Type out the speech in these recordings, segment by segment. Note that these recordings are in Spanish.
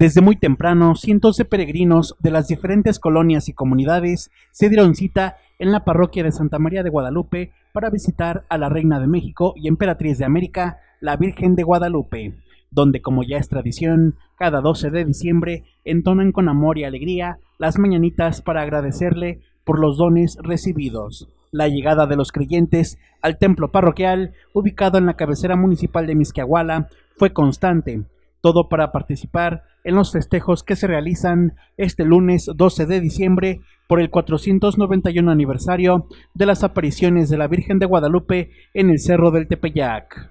Desde muy temprano, cientos de peregrinos de las diferentes colonias y comunidades se dieron cita en la parroquia de Santa María de Guadalupe para visitar a la Reina de México y Emperatriz de América, la Virgen de Guadalupe, donde como ya es tradición, cada 12 de diciembre entonan con amor y alegría las mañanitas para agradecerle por los dones recibidos. La llegada de los creyentes al templo parroquial, ubicado en la cabecera municipal de Misquiahuala, fue constante, todo para participar en los festejos que se realizan este lunes 12 de diciembre por el 491 aniversario de las apariciones de la Virgen de Guadalupe en el Cerro del Tepeyac.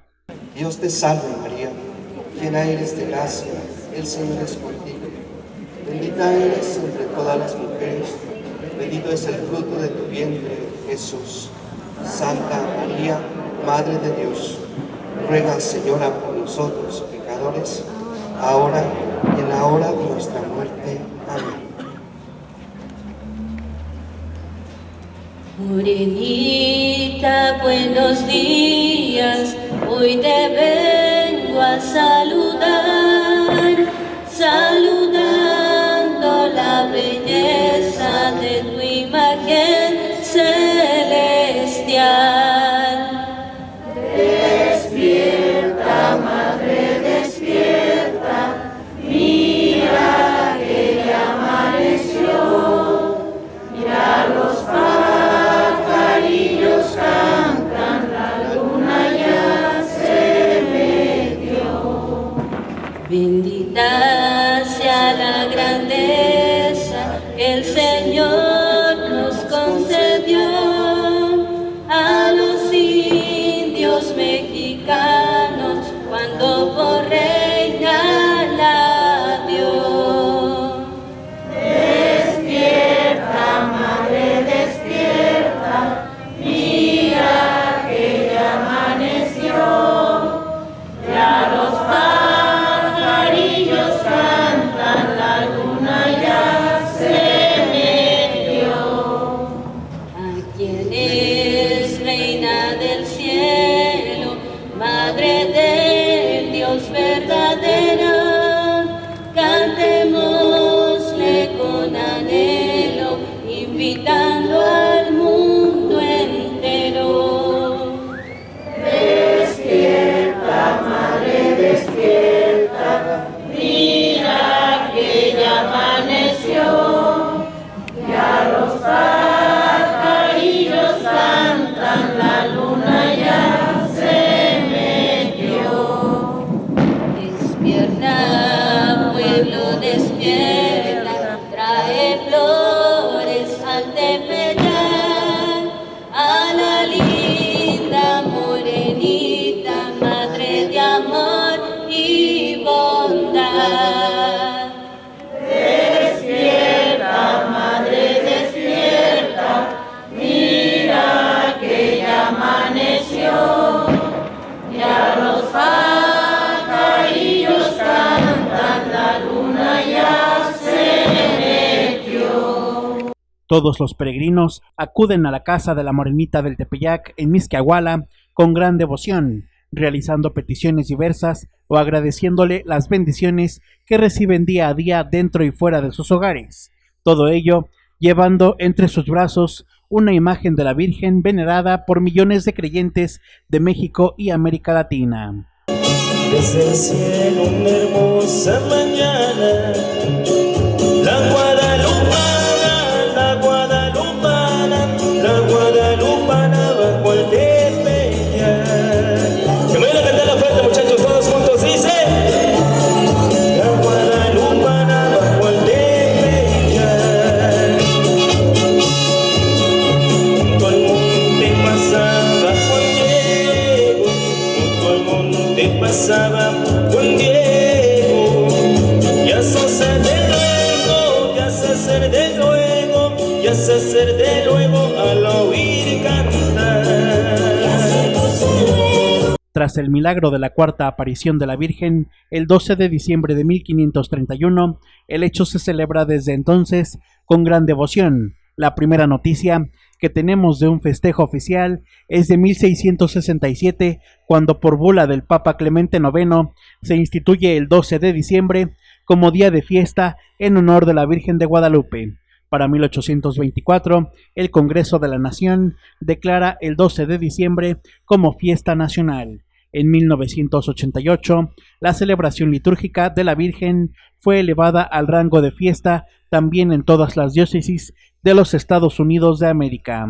Dios te salve María, llena eres de gracia, el Señor es contigo. Bendita eres entre todas las mujeres, bendito es el fruto de tu vientre, Jesús. Santa María, Madre de Dios, ruega Señora por nosotros pecadores, ahora y en la hora de nuestra muerte. Amén. Morenita, buenos días, hoy te vengo a Todos los peregrinos acuden a la casa de la Morenita del Tepeyac en Misquiahuala con gran devoción, realizando peticiones diversas o agradeciéndole las bendiciones que reciben día a día dentro y fuera de sus hogares. Todo ello llevando entre sus brazos una imagen de la Virgen venerada por millones de creyentes de México y América Latina. Desde el cielo una mañana, Tras el milagro de la cuarta aparición de la Virgen, el 12 de diciembre de 1531, el hecho se celebra desde entonces con gran devoción. La primera noticia que tenemos de un festejo oficial es de 1667, cuando por bula del Papa Clemente IX se instituye el 12 de diciembre como día de fiesta en honor de la Virgen de Guadalupe. Para 1824, el Congreso de la Nación declara el 12 de diciembre como fiesta nacional. En 1988, la celebración litúrgica de la Virgen fue elevada al rango de fiesta también en todas las diócesis de los Estados Unidos de América.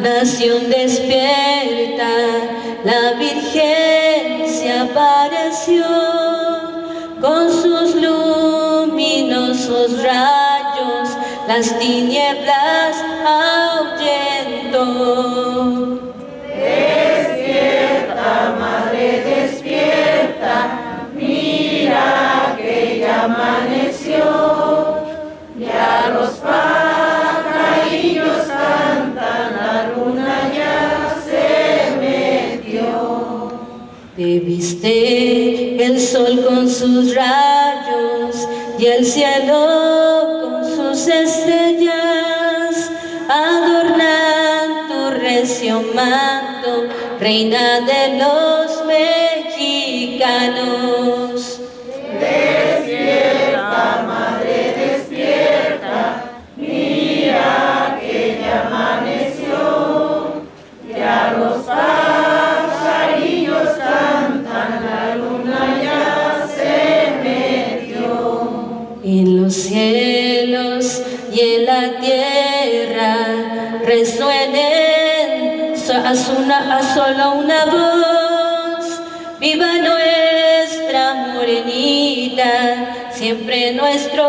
Nación despierta, la Virgen se apareció con sus luminosos rayos, las tinieblas viste el sol con sus rayos y el cielo con sus estrellas, adornan tu recio manto, reina de los mexicanos. Los cielos y en la tierra resuenen a, a solo una voz. Viva nuestra morenita, siempre nuestro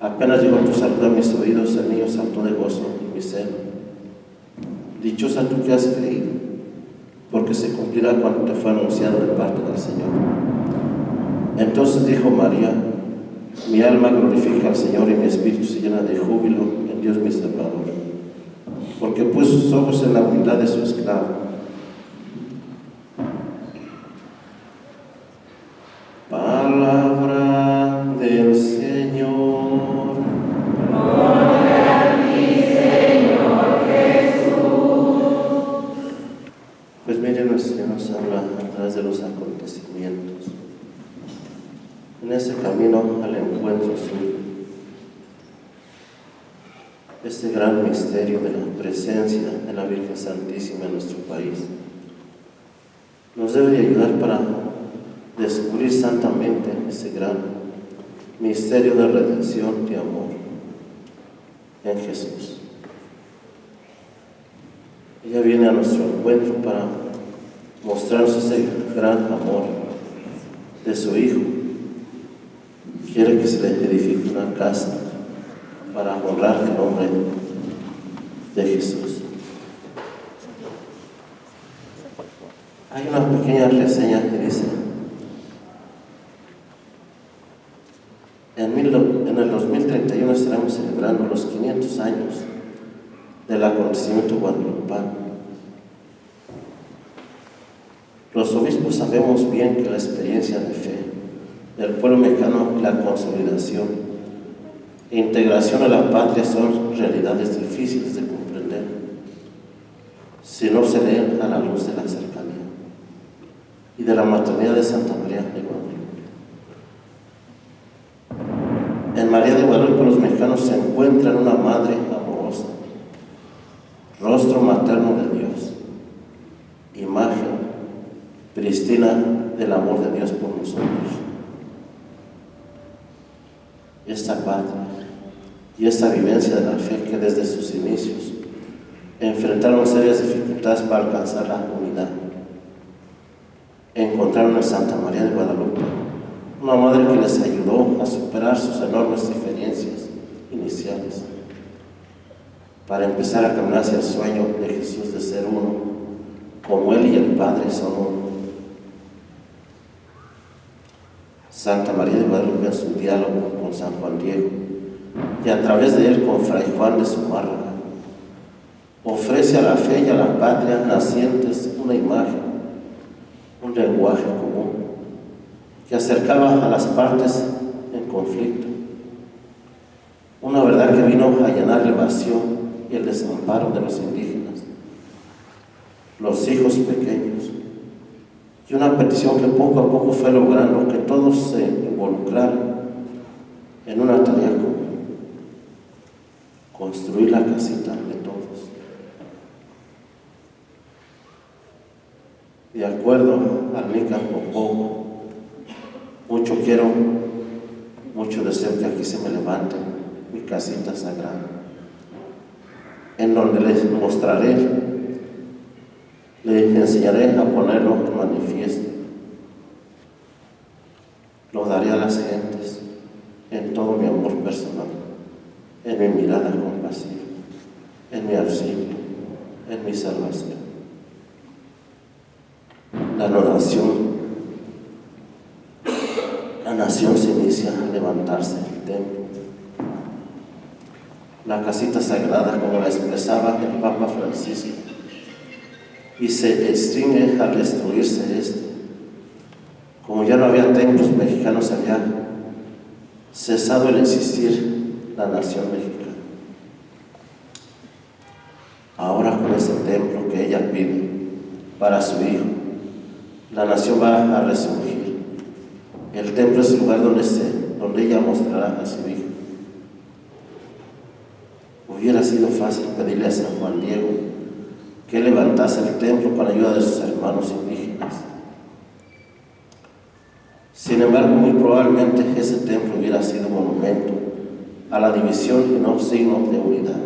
Apenas llegó tu saludo a mis oídos, el niño saltó de gozo mi seno. Dichosa tú que has creído, porque se cumplirá cuanto te fue anunciado de parte del Señor. Entonces dijo María, mi alma glorifica al Señor y mi espíritu se llena de júbilo en Dios mi Salvador, porque puso sus ojos en la humildad de su esclavo. encuentro suyo. Este gran misterio de la presencia de la Virgen Santísima en nuestro país nos debe ayudar para descubrir santamente ese gran misterio de redención y amor en Jesús. Ella viene a nuestro encuentro para mostrarnos ese gran amor de su Hijo. Quiere que se le edifique una casa para honrar el nombre de Jesús. Hay una pequeña reseña que dice, en, el 2031 estaremos celebrando los 500 años del acontecimiento guadalupano. Los obispos sabemos bien que la experiencia de fe del pueblo mexicano y la consolidación e integración a la patria son realidades difíciles de comprender si no se leen a la luz de la cercanía y de la maternidad de Santa María de Guadalupe. En María de Guadalupe los mexicanos se encuentran una madre amorosa, rostro materno de Dios, imagen pristina del amor de Dios por nosotros. Esta patria y esta vivencia de la fe que desde sus inicios enfrentaron serias dificultades para alcanzar la unidad. Encontraron en Santa María de Guadalupe una madre que les ayudó a superar sus enormes diferencias iniciales para empezar a caminar hacia el sueño de Jesús de ser uno, como Él y el Padre son uno. Santa María de Guadalupe en su diálogo con San Juan Diego y a través de él con Fray Juan de Zumárraga. Ofrece a la fe y a la patria nacientes una imagen, un lenguaje común que acercaba a las partes en conflicto. Una verdad que vino a llenar el vacío y el desamparo de los indígenas, los hijos pequeños, y una petición que poco a poco fue logrando que todos se involucraran en una tarea común, construir la casita de todos. De acuerdo al Nica Popó, mucho quiero, mucho deseo que aquí se me levante mi casita sagrada, en donde les mostraré le enseñaré a ponerlo en manifiesto. Lo daré a las gentes en todo mi amor personal, en mi mirada compasiva, en mi auxilio, en mi salvación. La nación, la nación se inicia a levantarse el templo. La casita sagrada, como la expresaba el Papa Francisco, y se extingue al destruirse este. Como ya no había templos mexicanos allá, cesado el existir la nación mexicana. Ahora con ese templo que ella pide para su hijo, la nación va a resurgir. El templo es el lugar donde, se, donde ella mostrará a su hijo. Hubiera sido fácil pedirle a San Juan Diego que levantase el templo con ayuda de sus hermanos indígenas. Sin embargo, muy probablemente ese templo hubiera sido monumento a la división y no signo de unidad.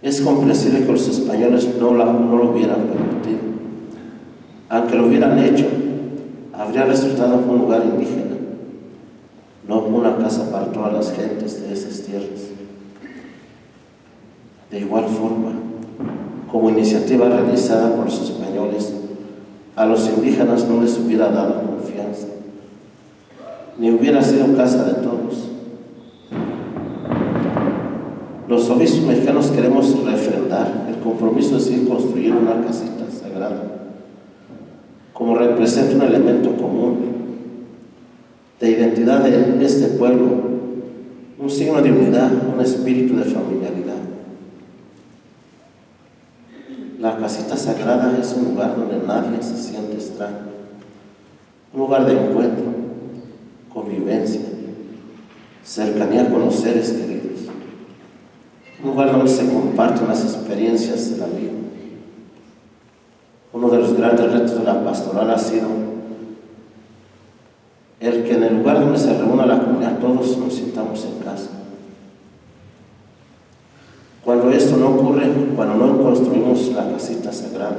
Es comprensible que los españoles no, no lo hubieran permitido. Aunque lo hubieran hecho, habría resultado un lugar indígena, no una casa para todas las gentes de esas tierras. De igual forma, como iniciativa realizada por los españoles, a los indígenas no les hubiera dado confianza, ni hubiera sido casa de todos. Los obispos mexicanos queremos refrendar el compromiso de seguir construyendo una casita sagrada, como representa un elemento común de identidad de este pueblo, un signo de unidad, un espíritu de familiaridad. La casita sagrada es un lugar donde nadie se siente extraño, un lugar de encuentro convivencia, cercanía con los seres queridos, un lugar donde se comparten las experiencias de la vida. Uno de los grandes retos de la pastoral ha sido el que en el lugar donde se reúna la comunidad todos nos sintamos en casa. Cuando esto no ocurre, cuando no construimos la casita sagrada,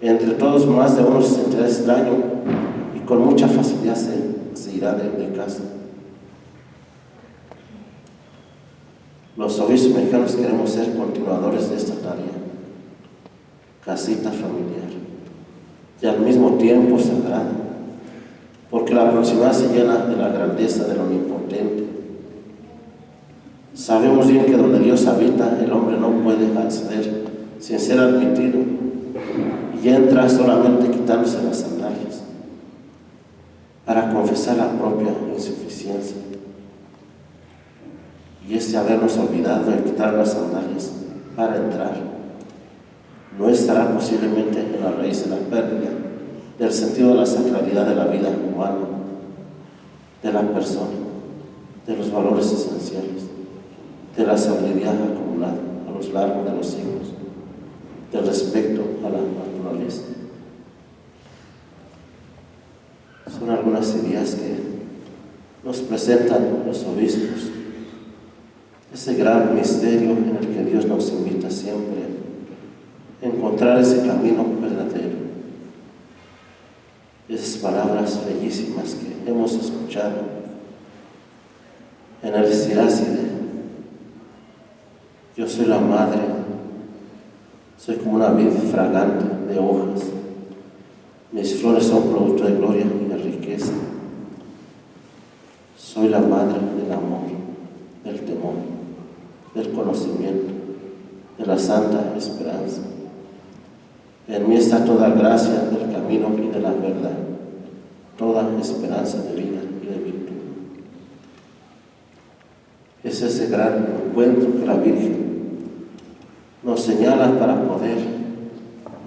entre todos más de uno se sentirá extraño y con mucha facilidad se, irá de, de, casa. Los obispos mexicanos queremos ser continuadores de esta tarea, casita familiar, y al mismo tiempo sagrada, porque la proximidad se llena de la grandeza del omnipotente. Sabemos bien que donde Dios habita, el hombre no puede acceder sin ser admitido. Y entra solamente quitándose las sandalias para confesar la propia insuficiencia. Y este habernos olvidado de quitar las sandalias para entrar. No estará posiblemente en la raíz de la pérdida del sentido de la sacralidad de la vida humana, de la persona, de los valores esenciales, de la sabiduría acumulada a los largos de los siglos, del respeto a la naturaleza. Son algunas ideas que nos presentan los obispos, ese gran misterio en el que Dios nos invita siempre a encontrar ese camino verdadero esas palabras bellísimas que hemos escuchado en el Siráside. Yo soy la madre, soy como una vid fragante de hojas. Mis flores son producto de gloria y de riqueza. Soy la madre del amor, del temor, del conocimiento, de la santa esperanza. En mí está toda gracia del camino y de la verdad, toda esperanza de vida y de virtud. Es ese gran encuentro que la Virgen nos señala para poder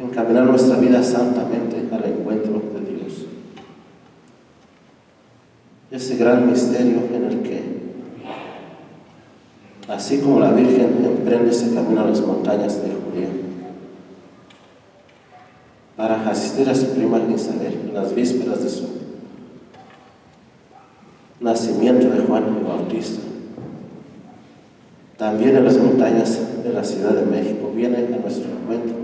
encaminar nuestra vida santamente al encuentro de Dios. Ese gran misterio en el que, así como la Virgen emprende ese camino a las montañas de Judea, para asistir a su prima Isabel en las vísperas de su nacimiento de Juan el Bautista. También en las montañas de la Ciudad de México viene a nuestro encuentro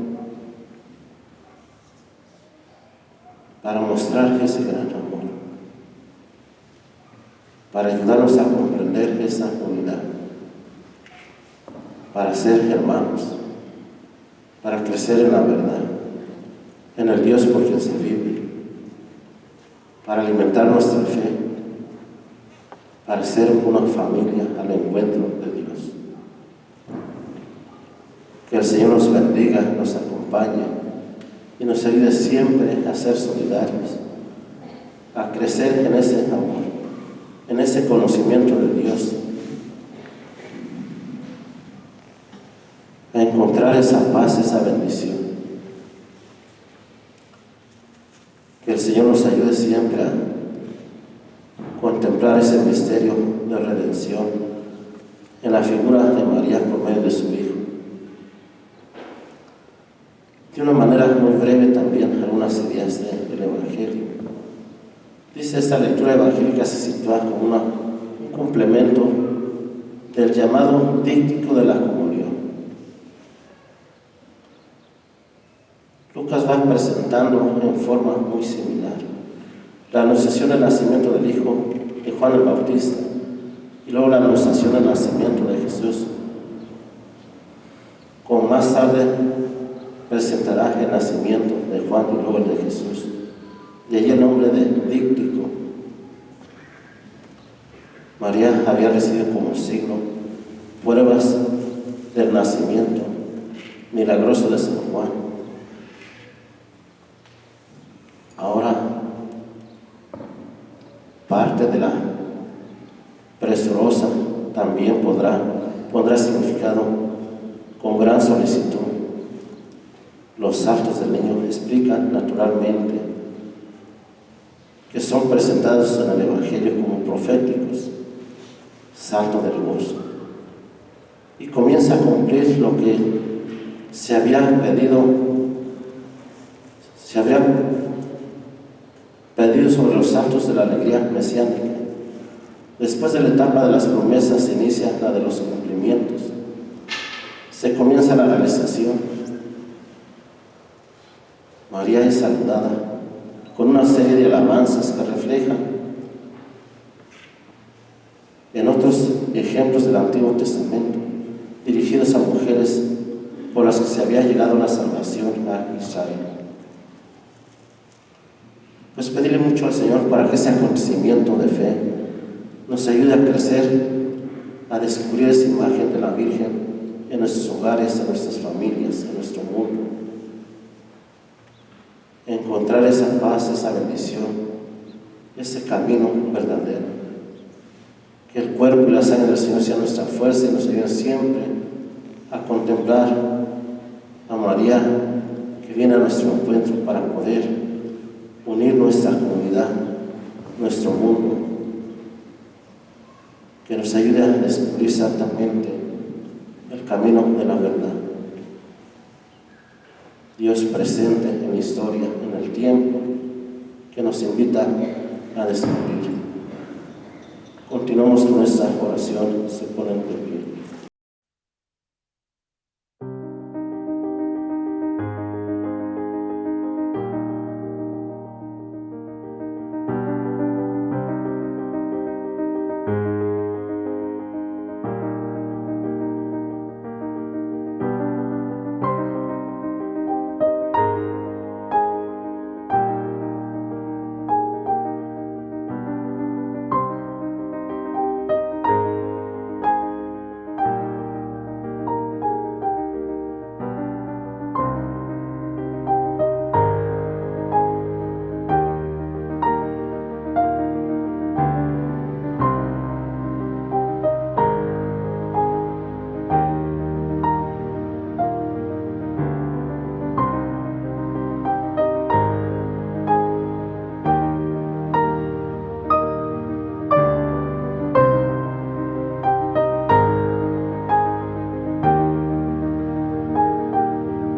para mostrar ese gran amor, para ayudarnos a comprender esa unidad, para ser hermanos, para crecer en la verdad en el Dios por quien se vive, para alimentar nuestra fe, para ser una familia al encuentro de Dios. El Señor nos bendiga, nos acompañe y nos ayude siempre a ser solidarios, a crecer en ese amor, en ese conocimiento de Dios, a encontrar esa paz, esa bendición. Que el Señor nos ayude siempre a contemplar ese misterio de redención en la figura de María por medio de su Hijo. De una manera muy breve también algunas ideas del Evangelio. Dice esta lectura evangélica se sitúa como un complemento del llamado díctico de la comunión. Lucas va presentando en forma muy similar la anunciación del nacimiento del Hijo de Juan el Bautista y luego la anunciación del nacimiento de Jesús. Como más tarde presentará el nacimiento de Juan y luego el de Jesús. De ahí el nombre de díptico. María había recibido como signo pruebas del nacimiento milagroso de San Juan Ahora, parte de la presurosa también podrá, pondrá significado con gran solicitud. Los saltos del niño explican naturalmente que son son presentados en el Evangelio como proféticos, salto del gozo, y lo que se había pedido, se había pedido sobre los saltos de la alegría mesiánica. Después de la etapa de las promesas se inicia la de los cumplimientos. Se comienza la realización. María es saludada con una serie de alabanzas que reflejan en otros ejemplos del Antiguo Testamento, dirigidos a mujeres por las que se había llegado la salvación a Israel. Pues pedirle mucho al Señor para que ese acontecimiento de fe nos ayude a crecer, a descubrir esa imagen de la Virgen en nuestros hogares, en nuestras familias, en nuestro mundo. Encontrar esa paz, esa bendición, ese camino verdadero. Que el cuerpo y la sangre del Señor sea nuestra fuerza y nos ayuden siempre a contemplar a María que viene a nuestro encuentro para poder unir nuestra comunidad, nuestro mundo, que nos ayude a descubrir santamente el camino de la verdad. Dios presente en la historia, en el tiempo, que nos invita a descubrir. Continuamos con nuestra oración, se ponen de pie.